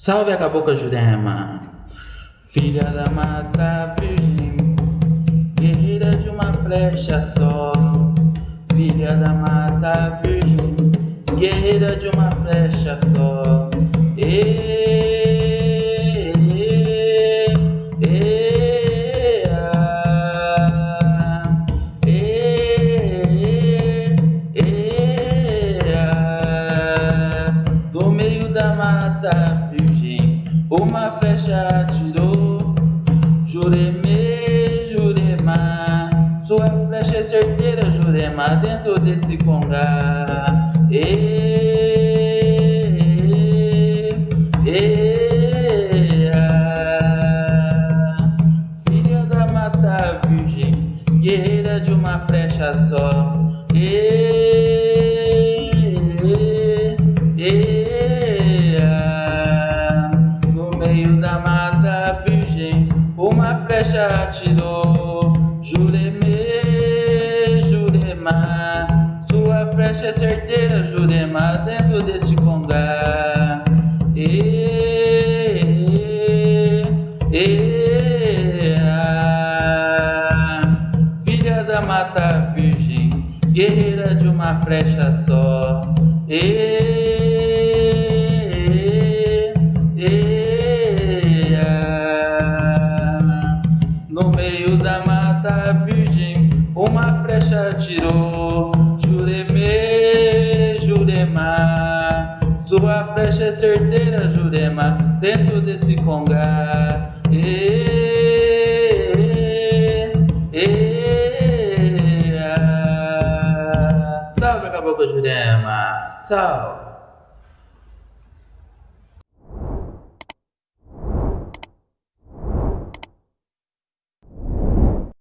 Salve a cabocla Jurema, filha da mata virgem, guerreira de uma flecha só. Filha da mata virgem, guerreira de uma flecha só. E, e, e, ah, e, e, ah, do meio da mata uma flecha atirou. Jureme, Jurema, sua flecha é certeira, Jurema, dentro desse congá. E, e, ah, filha da mata virgem, guerreira de uma flecha só. E, e, meio da mata virgem, uma flecha atirou. Jureme, Jurema, sua flecha é certeira, Jurema, dentro desse congá. E, e, ah, filha da mata virgem, guerreira de uma flecha só. E, mata virgem, uma flecha atirou. Jureme, Jurema, sua flecha é certeira, Jurema, dentro desse congá. E, e, ah, salve, caboclo Jurema, salve.